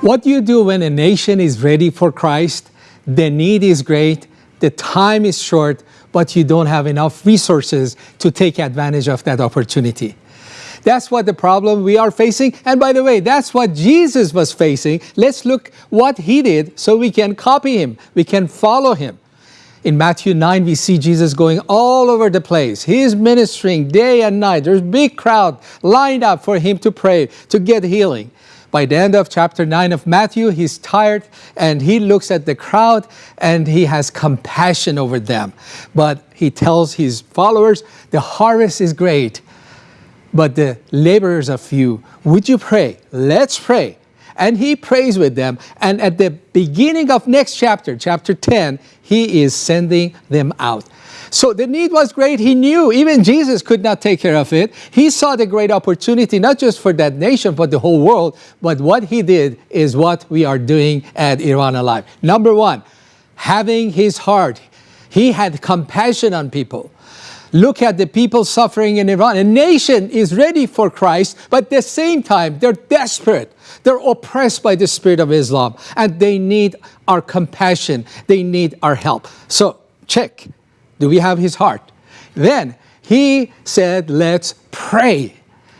What do you do when a nation is ready for Christ? The need is great, the time is short, but you don't have enough resources to take advantage of that opportunity. That's what the problem we are facing. And by the way, that's what Jesus was facing. Let's look what he did so we can copy him. We can follow him. In Matthew 9, we see Jesus going all over the place. He is ministering day and night. There's a big crowd lined up for him to pray, to get healing. By the end of chapter 9 of Matthew, he's tired and he looks at the crowd and he has compassion over them. But he tells his followers, the harvest is great, but the laborers are few. Would you pray? Let's pray. And he prays with them. And at the beginning of next chapter, chapter 10, he is sending them out. So the need was great. He knew even Jesus could not take care of it. He saw the great opportunity, not just for that nation, but the whole world. But what he did is what we are doing at Iran Alive. Number one, having his heart. He had compassion on people. Look at the people suffering in Iran. A nation is ready for Christ, but at the same time, they're desperate. They're oppressed by the spirit of Islam, and they need our compassion. They need our help. So, check. Do we have his heart? Then he said, let's pray.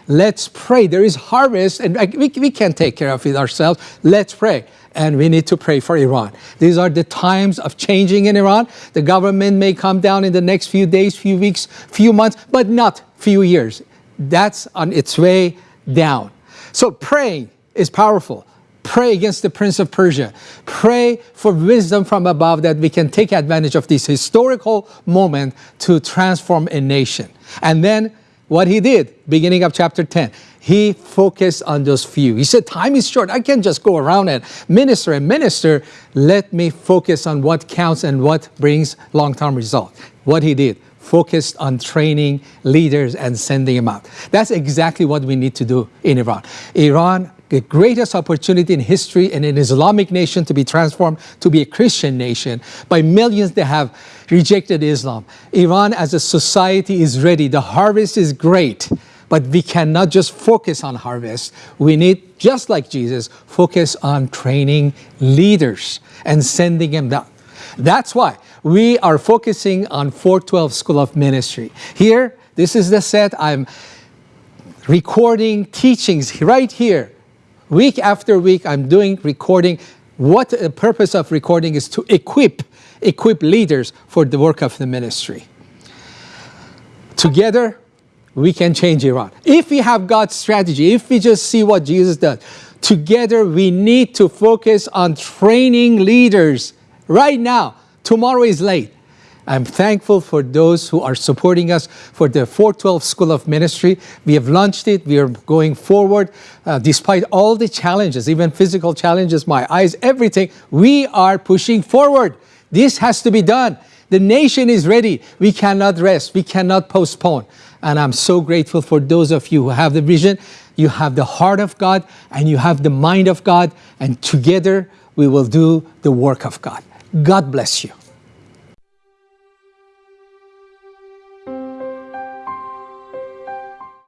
Let's pray. There is harvest and we, we can't take care of it ourselves. Let's pray. And we need to pray for Iran. These are the times of changing in Iran. The government may come down in the next few days, few weeks, few months, but not few years. That's on its way down. So praying is powerful. Pray against the Prince of Persia. Pray for wisdom from above that we can take advantage of this historical moment to transform a nation. And then what he did, beginning of chapter 10, he focused on those few. He said, time is short. I can't just go around and minister and minister. Let me focus on what counts and what brings long-term result. What he did, focused on training leaders and sending them out. That's exactly what we need to do in Iran. Iran the greatest opportunity in history and an Islamic nation to be transformed to be a Christian nation by millions that have rejected Islam. Iran as a society is ready. The harvest is great, but we cannot just focus on harvest. We need, just like Jesus, focus on training leaders and sending them down. That's why we are focusing on 412 School of Ministry. Here, this is the set. I'm recording teachings right here Week after week, I'm doing recording. What the purpose of recording is to equip, equip leaders for the work of the ministry. Together, we can change Iran. If we have God's strategy, if we just see what Jesus does, together we need to focus on training leaders right now. Tomorrow is late. I'm thankful for those who are supporting us for the 412 School of Ministry. We have launched it. We are going forward. Uh, despite all the challenges, even physical challenges, my eyes, everything, we are pushing forward. This has to be done. The nation is ready. We cannot rest. We cannot postpone. And I'm so grateful for those of you who have the vision. You have the heart of God and you have the mind of God. And together we will do the work of God. God bless you.